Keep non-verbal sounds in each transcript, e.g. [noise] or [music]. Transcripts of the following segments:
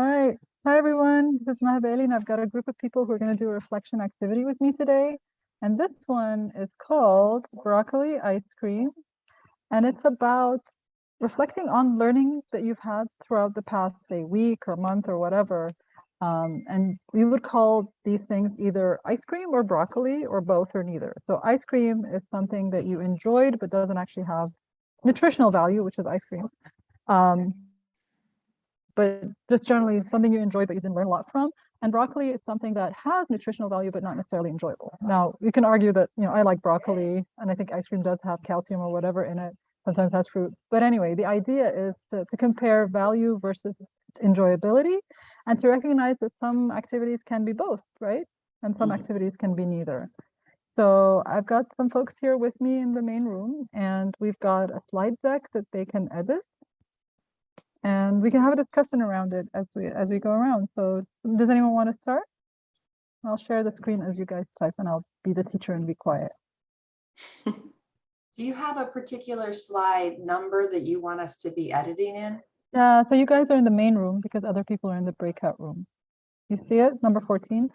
Hi, hi everyone. This is Maha Bali, and I've got a group of people who are going to do a reflection activity with me today. And this one is called Broccoli Ice Cream. And it's about reflecting on learning that you've had throughout the past, say, week or month or whatever. Um, and we would call these things either ice cream or broccoli or both or neither. So ice cream is something that you enjoyed but doesn't actually have nutritional value, which is ice cream. Um, but just generally something you enjoy but you didn't learn a lot from. And broccoli is something that has nutritional value but not necessarily enjoyable. Now, you can argue that, you know, I like broccoli and I think ice cream does have calcium or whatever in it, sometimes has fruit. But anyway, the idea is to, to compare value versus enjoyability and to recognize that some activities can be both, right? And some Mhm. activities can be neither. So I've got some folks here with me in the main room and we've got a slide deck that they can edit and we can have a discussion around it as we as we go around. So does anyone want to start? I'll share the screen as you guys type and I'll be the teacher and be quiet. [laughs] Do you have a particular slide number that you want us to be editing in? Yeah, so you guys are in the main room because other people are in the breakout room. You see it, number 14?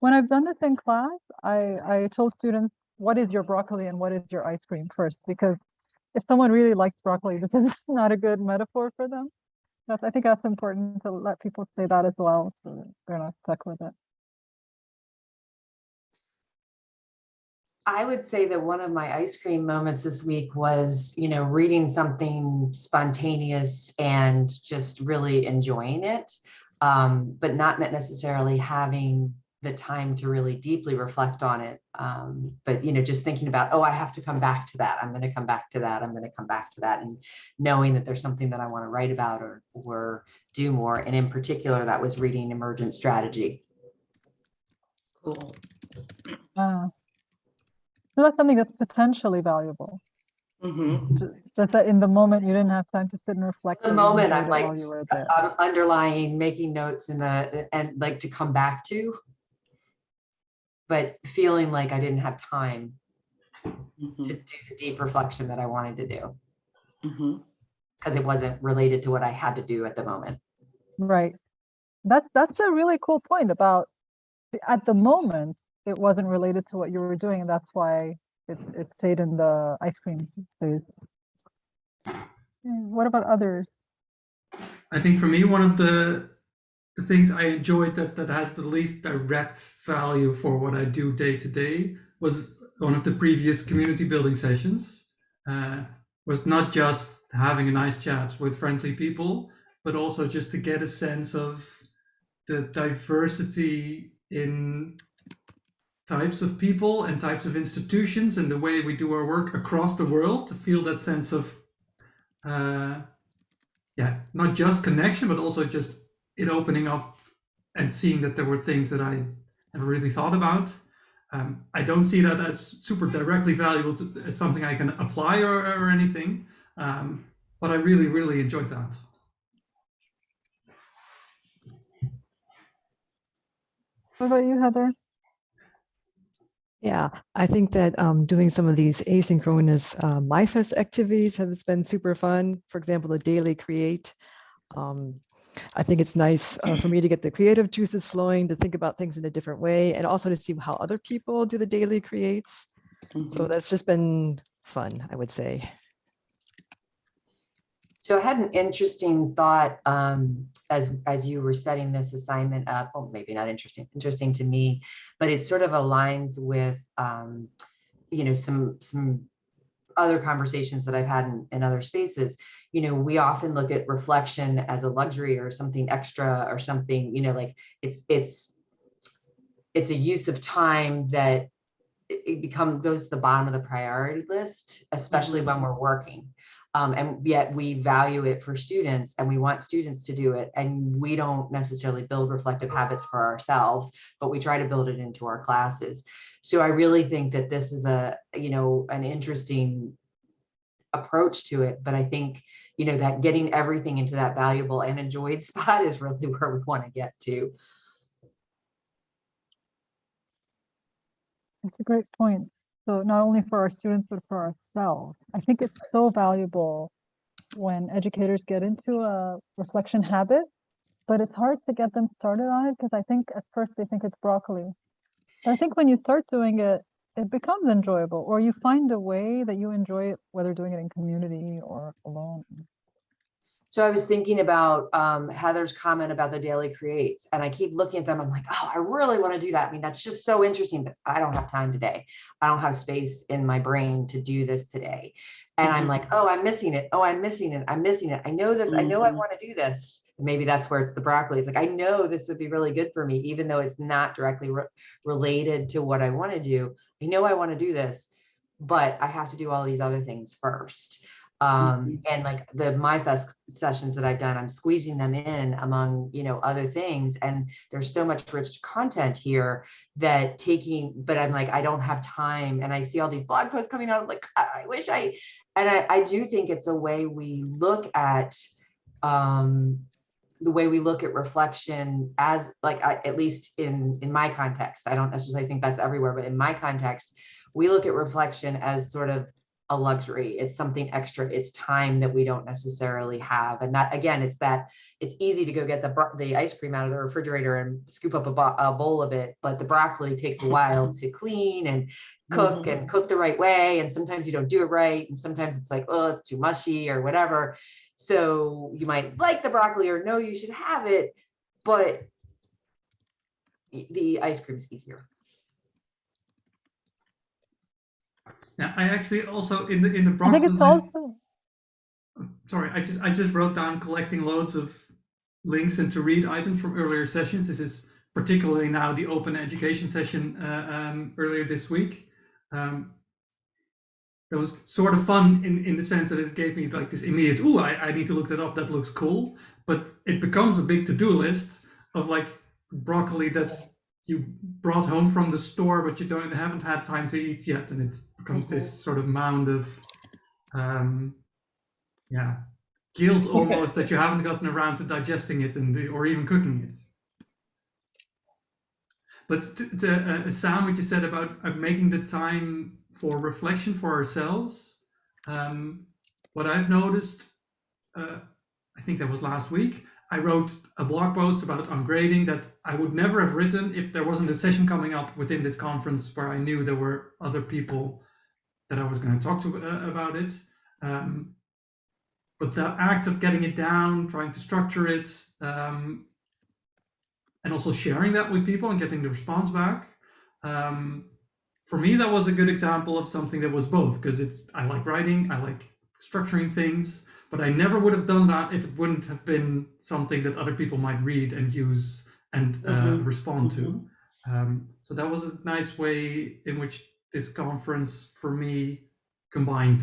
When I've done this in class, I, I told students, what is your broccoli and what is your ice cream first? Because if someone really likes broccoli, [laughs] this is not a good metaphor for them. That's, I think that's important to let people say that as well, so they're not stuck with it. I would say that one of my ice cream moments this week was, you know, reading something spontaneous and just really enjoying it, um, but not necessarily having the time to really deeply reflect on it. Um, but, you know, just thinking about, oh, I have to come back to that. I'm going to come back to that. I'm going to come back to that. And knowing that there's something that I want to write about or, or do more. And in particular, that was reading emergent strategy. Cool. Uh, so that's something that's potentially valuable. Mhm. ju- Just that in the moment, you didn't have time to sit and reflect. The moment, I'm like, you were. I'm underlying, making notes in the, and like to come back to. But feeling like I didn't have time to Mhm. do the deep reflection that I wanted to do, Mhm. because it wasn't related to what I had to do at the moment. Right. That's that's a really cool point about at the moment it wasn't related to what you were doing, and that's why it it stayed in the ice cream phase. What about others? I think for me, one of the, the things I enjoyed that that has the least direct value for what I do day to day was one of the previous community building sessions. Uh, was not just having a nice chat with friendly people, but also just to get a sense of the diversity in types of people and types of institutions and the way we do our work across the world to feel that sense of uh, yeah, not just connection, but also just it opening up and seeing that there were things that I never really thought about. Um, I don't see that as super directly valuable to, as something I can apply or, or anything, um, but I really, really enjoyed that. What about you, Heather? Yeah, I think that um, doing some of these asynchronous uh, MyFest activities has been super fun. For example, the daily create. Um, I think it's nice uh, for me to get the creative juices flowing, to think about things in a different way, and also to see how other people do the daily creates. So Mhm. that's just been fun, I would say. So I had an interesting thought um, as, as you were setting this assignment up, well, maybe not interesting, interesting to me, but it sort of aligns with, um, you know, some, some other conversations that I've had in, in other spaces. You know, we often look at reflection as a luxury or something extra or something, you know, like it's, it's, it's a use of time that it become, goes to the bottom of the priority list, especially when mm-hmm. we're working. Um, and yet we value it for students and we want students to do it. And we don't necessarily build reflective habits for ourselves, but we try to build it into our classes. So I really think that this is a, you know, an interesting approach to it. But I think, you know, that getting everything into that valuable and enjoyed [laughs] spot is really where we want to get to. That's a great point. So not only for our students, but for ourselves. I think it's so valuable when educators get into a reflection habit, but it's hard to get them started on it because I think at first they think it's broccoli. But I think when you start doing it, it becomes enjoyable or you find a way that you enjoy it, whether doing it in community or alone. So I was thinking about um, Heather's comment about the daily creates, and I keep looking at them. I'm like, oh, I really want to do that. I mean, that's just so interesting, but I don't have time today. I don't have space in my brain to do this today. And I'm Mhm. like, oh, I'm missing it. Oh, I'm missing it. I'm missing it. I know this. I know I Mhm. want to do this. Maybe that's where it's the broccoli. It's like, I know this would be really good for me, even though it's not directly re- related to what I want to do. I know I want to do this, but I have to do all these other things first. Um, and like the MyFest sessions that I've done, I'm squeezing them in among, you know, other things. And there's so much rich content here that taking, but I'm like, I don't have time. And I see all these blog posts coming out, like, I, wish I, and I, I do think it's a way we look at, um, the way we look at reflection as like, at least in, in my context, I don't necessarily think that's everywhere, but in my context, we look at reflection as sort of a luxury. It's something extra. It's time that we don't necessarily have. And that, again, it's that it's easy to go get the, the ice cream out of the refrigerator and scoop up a, bo- a bowl of it, but the broccoli takes a while mm-hmm. to clean and cook and mm-hmm. cook the right way. And sometimes you don't do it right. And sometimes it's like, oh, it's too mushy or whatever. So you might like the broccoli or no, you should have it, but the- the ice cream's easier. Yeah, I actually also in the in the I think it's also, sorry, I just I just wrote down collecting loads of links and to read items from earlier sessions. This is particularly now the open education session uh, um, earlier this week. Um, that was sort of fun in, in the sense that it gave me like this immediate, ooh, I, I need to look that up. That looks cool. But it becomes a big to-do list of like broccoli that's you brought home from the store, but you don't haven't had time to eat yet. And it becomes this sort of mound of um, yeah, guilt [laughs] almost that you haven't gotten around to digesting it and the, or even cooking it. But to, to uh, Sam, what you said about uh, making the time for reflection for ourselves, um, what I've noticed, uh, I think that was last week, I wrote a blog post about ungrading that I would never have written if there wasn't a session coming up within this conference where I knew there were other people that I was going to talk to uh, about it. Um, but the act of getting it down, trying to structure it, um, and also sharing that with people and getting the response back. Um, for me, that was a good example of something that was both because it's I like writing, I like structuring things, but I never would have done that if it wouldn't have been something that other people might read and use and uh, Mhm. respond to. Um, so that was a nice way in which this conference for me combined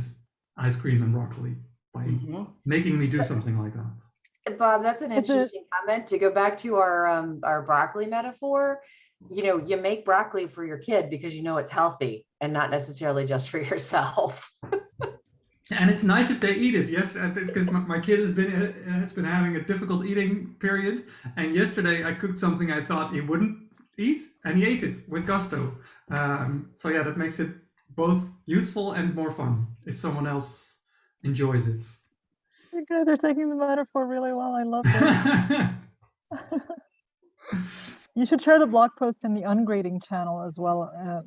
ice cream and broccoli by Mhm. making me do something like that. Bob, that's an interesting comment. To go back to our, um, our broccoli metaphor, you know, you make broccoli for your kid because you know it's healthy and not necessarily just for [laughs] yourself. And it's nice if they eat it, yes, because my, my kid has been uh, has been having a difficult eating period. And yesterday I cooked something I thought he wouldn't eat, and he ate it with gusto. Um, so yeah, that makes it both useful and more fun if someone else enjoys it. you guys are taking the metaphor really well. I love it. [laughs] You should share the blog post in the ungrading channel as well. Uh,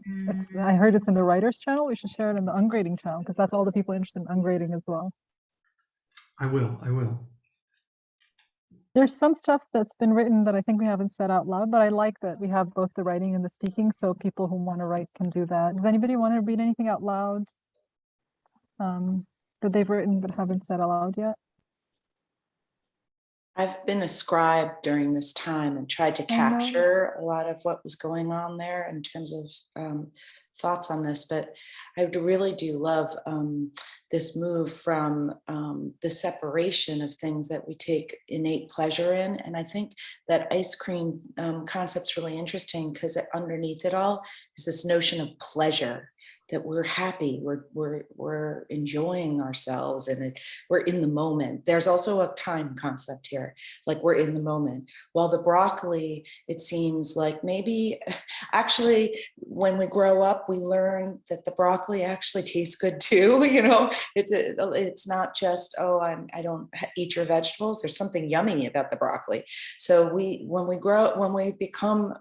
I heard it's in the writers channel. We should share it in the ungrading channel because that's all the people interested in ungrading as well. I will. I will. There's some stuff that's been written that I think we haven't said out loud, but I like that we have both the writing and the speaking, so people who want to write can do that. Does anybody want to read anything out loud um, that they've written but haven't said out loud yet? I've been a scribe during this time and tried to capture a lot of what was going on there in terms of um, thoughts on this, but I really do love um, this move from um, the separation of things that we take innate pleasure in. And I think that ice cream um, concept's really interesting because underneath it all is this notion of pleasure that we're happy, we're we're we're enjoying ourselves, and it, we're in the moment. There's also a time concept here, like we're in the moment. While the broccoli, it seems like maybe [laughs] actually when we grow up, we learn that the broccoli actually tastes good too. [laughs] You know, it's a, it's not just oh I'm I don't eat your vegetables. There's something yummy about the broccoli. So we when we grow when we become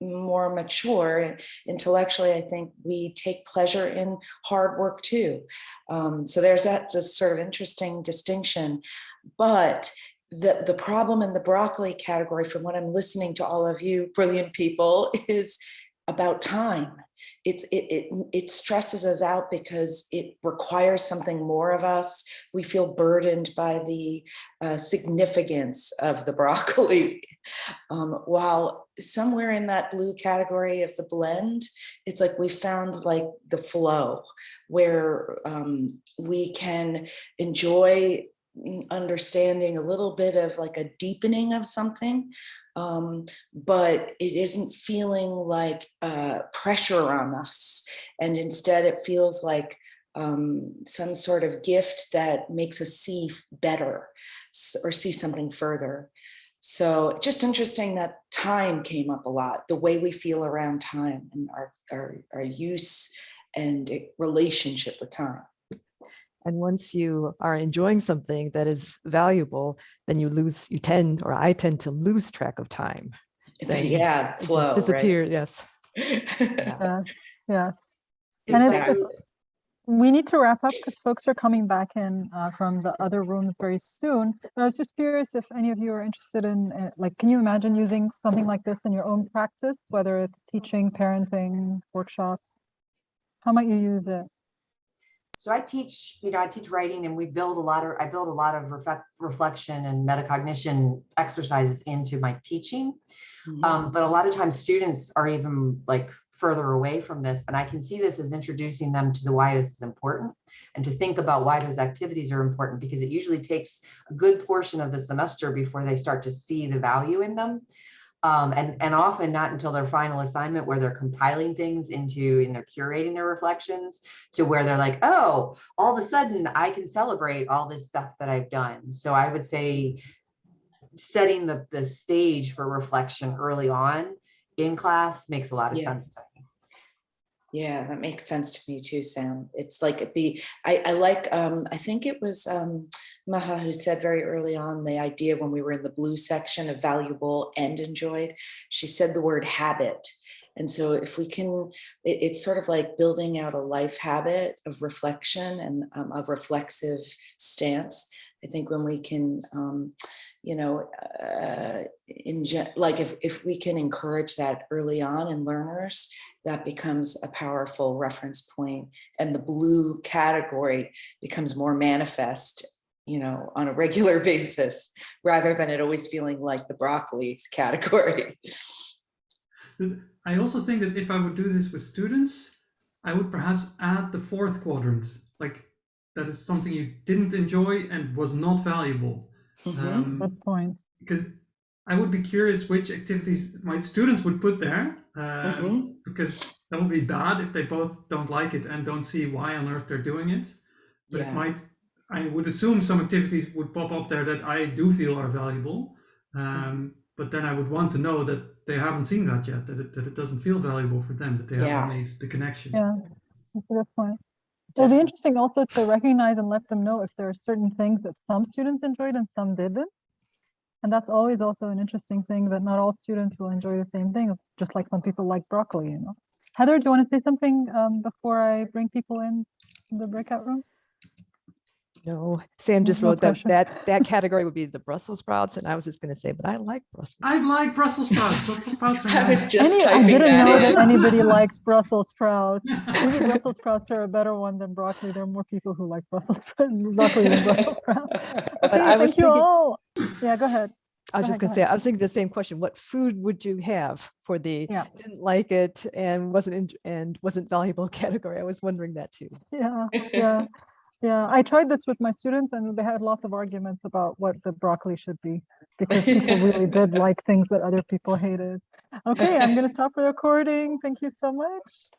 more mature intellectually, I think we take pleasure in hard work too. Um, so there's that sort of interesting distinction. But the, the problem in the broccoli category, from what I'm listening to all of you brilliant people, [laughs] is about time. It's it, it it stresses us out because it requires something more of us. We feel burdened by the uh, significance of the [laughs] broccoli. Um, while somewhere in that blue category of the blend, it's like we found like the flow where um, we can enjoy understanding a little bit of like a deepening of something um, but it isn't feeling like uh, pressure on us and instead it feels like um, some sort of gift that makes us see better or see something further so just interesting that time came up a lot, the way we feel around time and our, our, our use and relationship with time. And once you are enjoying something that is valuable, then you lose, you tend, or I tend to lose track of time. Then Yeah, It flow, just right? yes. [laughs] Yes, yes. And it's- Exactly. We need to wrap up because folks are coming back in uh, from the other rooms very soon. But I was just curious if any of you are interested in, uh, like, can you imagine using something like this in your own practice, whether it's teaching, parenting, workshops? How might you use it? So I teach, you know, I teach writing and we build a lot of, I build a lot of reflect, reflection and metacognition exercises into my teaching. Mhm. Um, but a lot of times students are even like further away from this. And I can see this as introducing them to the why this is important and to think about why those activities are important because it usually takes a good portion of the semester before they start to see the value in them. Um, and, and often not until their final assignment where they're compiling things into and they're curating their reflections to where they're like, oh, all of a sudden I can celebrate all this stuff that I've done. So I would say setting the, the stage for reflection early on in class makes a lot of Yeah. sense to me. Yeah, that makes sense to me too, Sam. It's like it be, I, I like, um, I think it was um, Maha who said very early on the idea when we were in the blue section of valuable and enjoyed, she said the word habit. And so if we can, it, it's sort of like building out a life habit of reflection and um, of reflexive stance. I think when we can, um, you know, uh, in like if, if we can encourage that early on in learners, that becomes a powerful reference point and the blue category becomes more manifest you know on a regular [laughs] basis rather than it always feeling like the broccoli [laughs] category I also think that if I would do this with students, I would perhaps add the fourth quadrant, like that is something you didn't enjoy and was not valuable. Mhm. Um, Good point. because I would be curious which activities my students would put there, um, Mhm. because that would be bad if they both don't like it and don't see why on earth they're doing it. But it might, I would assume some activities would pop up there that I do feel are valuable. Um, but then I would want to know that they haven't seen that yet, that it, that it doesn't feel valuable for them, that they Yeah. haven't made the connection. Yeah, that's a good point. It'll be interesting also to recognize and let them know if there are certain things that some students enjoyed and some didn't. And that's always also an interesting thing that not all students will enjoy the same thing, just like some people like broccoli, you know. Heather, do you want to say something um, before I bring people in in the breakout rooms? No, Sam just no wrote that, pressure. that, that [laughs] category would be the Brussels sprouts. And I was just going to say, but I like Brussels. I like Brussels sprouts. [laughs] Brussels sprouts are I was just Any, I didn't that know in. that anybody likes Brussels sprouts. [laughs] Maybe Brussels sprouts are a better one than broccoli. There are more people who like Brussels broccoli than Brussels sprouts. Okay, I was thank you thinking- all. Yeah, go ahead. I was Go just going to say, I was thinking the same question. What food would you have for the Yeah. didn't like it and wasn't en- and wasn't valuable category? I was wondering that too. Yeah, yeah, yeah. I tried this with my students and they had lots of arguments about what the broccoli should be because people really did [laughs] like things that other people hated. Okay, I'm going to stop the recording. Thank you so much.